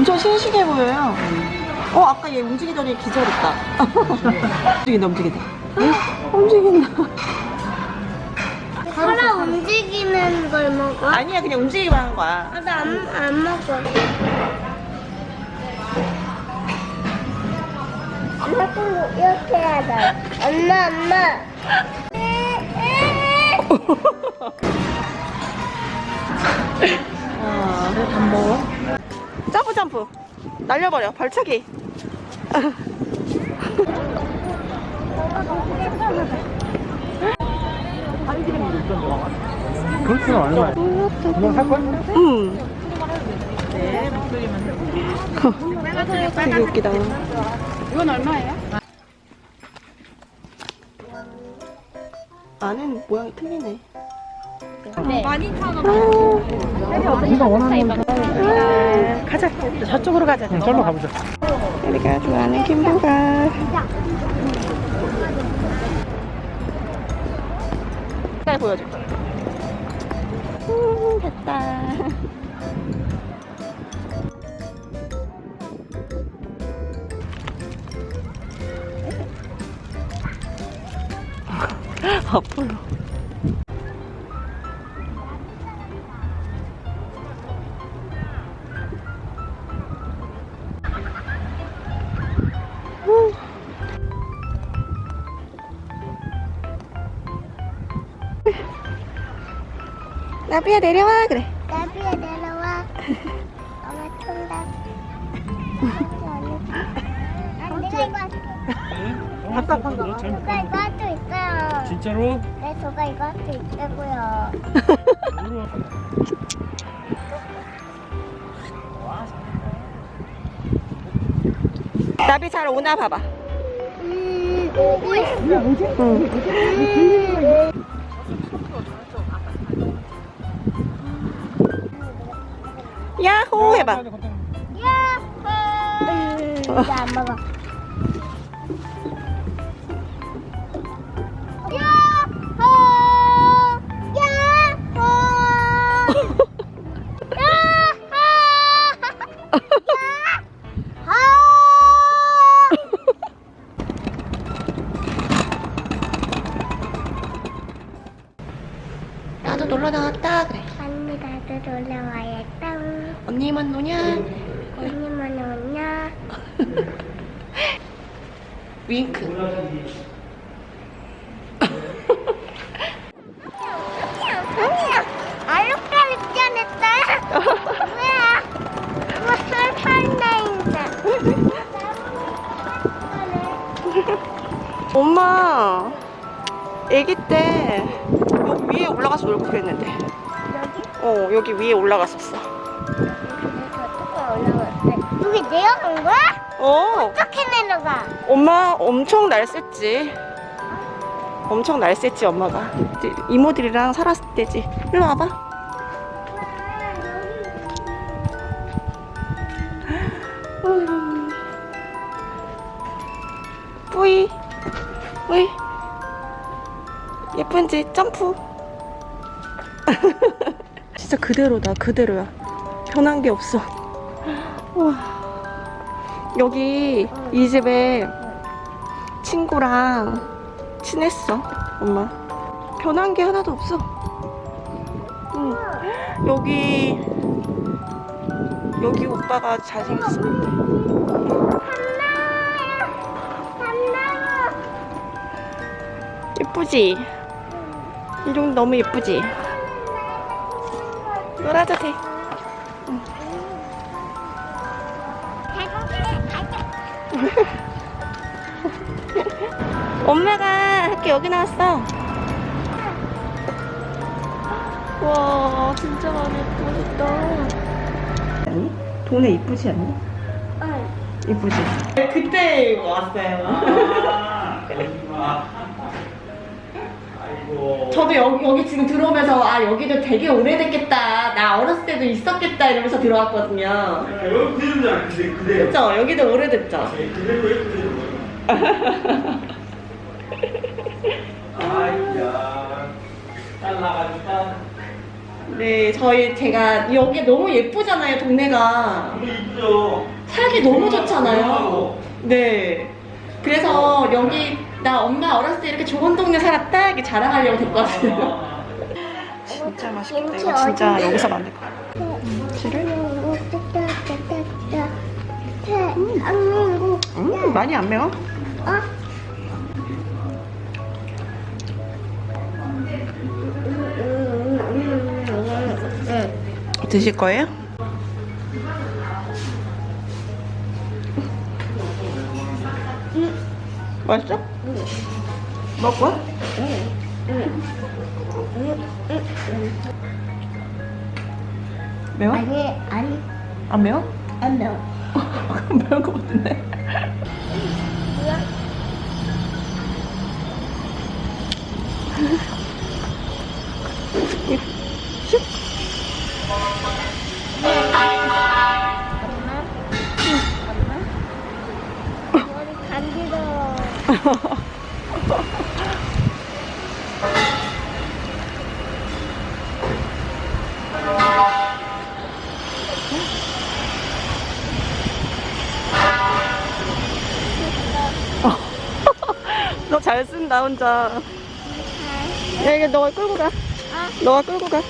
엄청 싱싱해 보여요. 어, 아까 얘 움직이더니 기절했다. 움직인다, 움직인다. 움직인다. 사람 움직이는 걸 먹어? 아니야, 그냥 움직이기만 하는 거야. 아, 나안 안 먹어. 엄마 꼭 이렇게 해야 돼. 엄마, 엄마. 아, 밥 먹어. 점프, 점프. 날려버려, 발차기. 그렇지는 않아요. 그냥 살 거야? 응. 되게 웃기다. 이건 얼마예요? 안은 모양이 틀리네. 네가 원하는 건 아, 가자. 저쪽으로 가자. 그냥 절로 가보자. 우리가 좋아하는 김부가. 잘 보여줘. 음, 됐다. 앞으로. 나비야 내려와 그래. 나비야 내려와. 엄마 쏜다. 아, 내가 이거 할게. 답답한 거. 저가 이거 할 수 있어요. 진짜로? 네, 저가 이거 할 수 있다고요. 나비 잘 오나 봐봐. 음, 오고 있어. 응. 야호 해봐. 야호! 이제 안 먹어. 윙크. 설탕나인데. 엄마, 아기 때 여기 위에 올라가서 놀고 그랬는데. 여기? 어, 여기 위에 올라갔었어. 저쪽에 올라갔대. 여기 내려간 거야? 어, 어떻게 내려가? 엄마 엄청 날쌔지. 엄청 날쌔지 엄마가. 이모들이랑 살았을 때지. 일로 와봐. 음. 뿌이 뿌이 예쁜지 점프 진짜 그대로다 그대로야 변한 게 없어 우와 여기 이 집에 친구랑 친했어 엄마 변한 게 하나도 없어 응. 여기 여기 오빠가 한나요. 예쁘지? 이 정도 너무 예쁘지? 놀아도 돼 엄마가 학교 여기 나왔어 와 진짜 마음에 예쁘다 아니? 동네 이쁘지 않니? 이쁘지? 그때 왔어요 아이고. 저도 여기, 여기 지금 들어오면서 아 여기도 되게 오래됐겠다 나 어렸을 때도 있었겠다 이러면서 들어왔거든요 여기 그대로잖아. 그대 그대로. 그쵸? 여기도 오래됐죠? 그대로에 그대로. 아이야. 딸 나가니까. 네, 저희 제가 여기 너무 예쁘잖아요, 동네가. 너무 이쁘죠? 살기 너무 좋잖아요. 네. 그래서 여기 나 엄마 어렸을 때 이렇게 좋은 동네 살았다 이렇게 자랑하려고 됐거든요. 진짜 맛있겠다. 이거 진짜 여기서 만들 거야. 김치를 한국 음, 많이 안 매워? 어? 드실 거예요? 맛있어? 먹을 거야? 매워? 아니 아니 안 매워? 안 매워 매운 거 같은데. 슉. 머리 간지러워 잘 쓴다 혼자. 야 이게 너가 끌고 가. 너가 끌고 가.